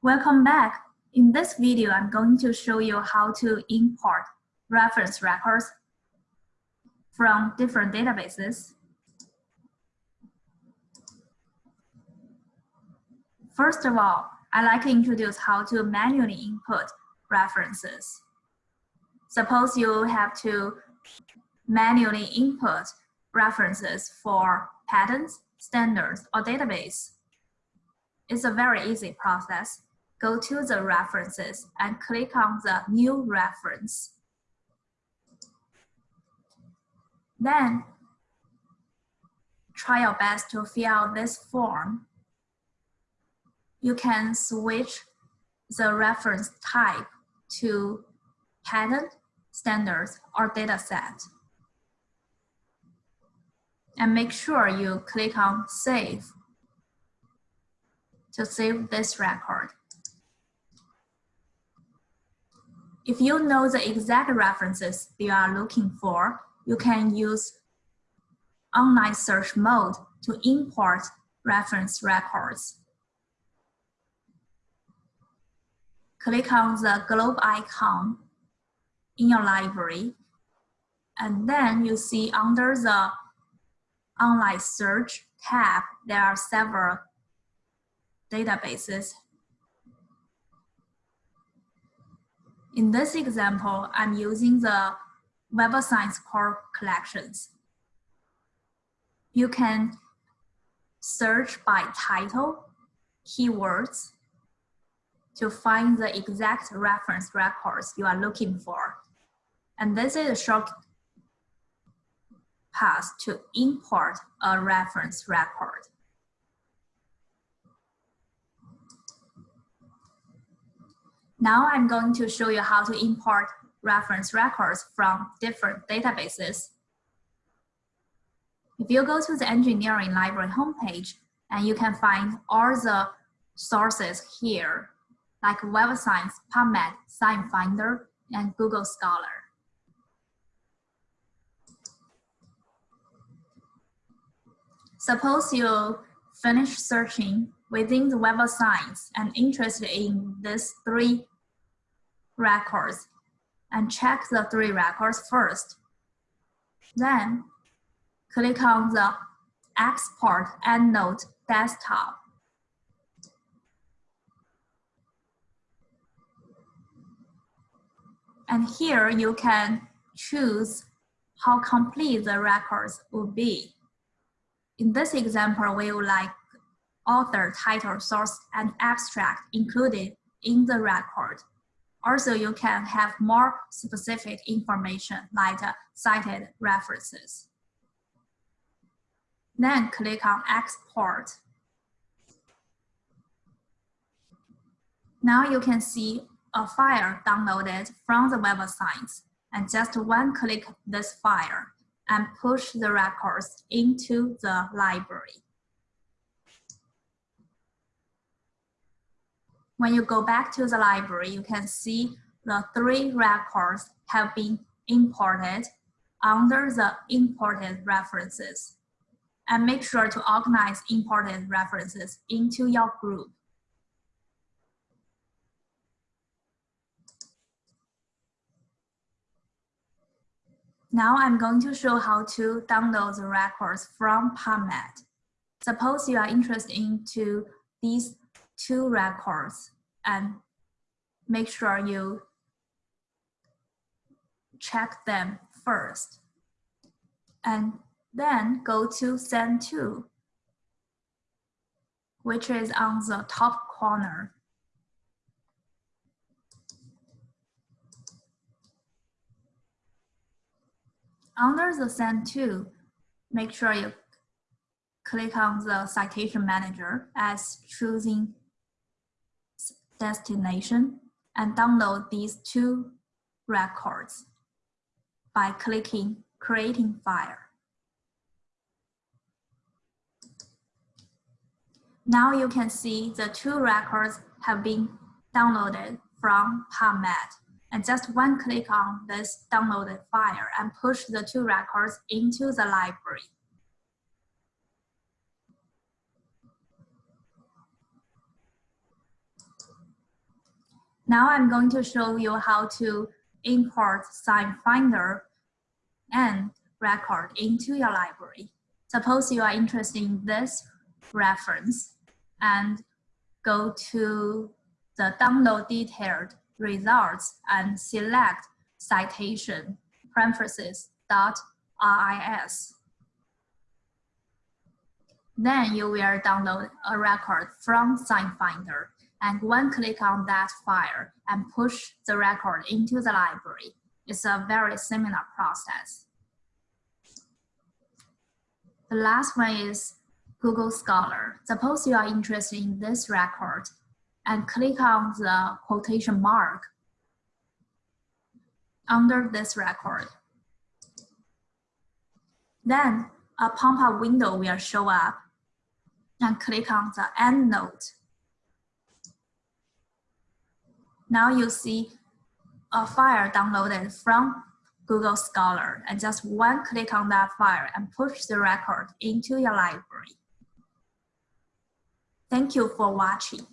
Welcome back. In this video, I'm going to show you how to import reference records from different databases. First of all, I'd like to introduce how to manually input references. Suppose you have to manually input references for patents, standards, or database. It's a very easy process go to the references and click on the new reference. Then try your best to fill out this form. You can switch the reference type to patent, standards, or dataset. And make sure you click on Save to save this record. If you know the exact references you are looking for, you can use online search mode to import reference records. Click on the globe icon in your library, and then you see under the online search tab, there are several databases In this example, I'm using the Web of Science core collections. You can search by title, keywords, to find the exact reference records you are looking for. And this is a short path to import a reference record. Now I'm going to show you how to import reference records from different databases. If you go to the engineering library homepage, and you can find all the sources here, like Web Science, PubMed, SciFinder, and Google Scholar. Suppose you finish searching within the Web of Science and interested in these three records and check the three records first. Then click on the Export EndNote desktop. And here you can choose how complete the records will be. In this example, we would like author, title, source, and abstract included in the record. Also, you can have more specific information like cited references. Then click on Export. Now you can see a file downloaded from the Web of Science and just one click this file and push the records into the library. When you go back to the library, you can see the three records have been imported under the imported references. And make sure to organize imported references into your group. Now I'm going to show how to download the records from PubMed. Suppose you are interested into these two records and make sure you check them first. And then go to send to, which is on the top corner. Under the send to, make sure you click on the citation manager as choosing destination and download these two records by clicking creating file. Now you can see the two records have been downloaded from PubMed. And just one click on this downloaded file and push the two records into the library. Now I'm going to show you how to import SciFinder and record into your library. Suppose you are interested in this reference and go to the download detailed results and select citation parentheses dot RIS. Then you will download a record from SciFinder and one click on that file and push the record into the library. It's a very similar process. The last one is Google Scholar. Suppose you are interested in this record and click on the quotation mark under this record. Then a pop-up window will show up and click on the EndNote. Now you see a file downloaded from Google Scholar and just one click on that file and push the record into your library. Thank you for watching.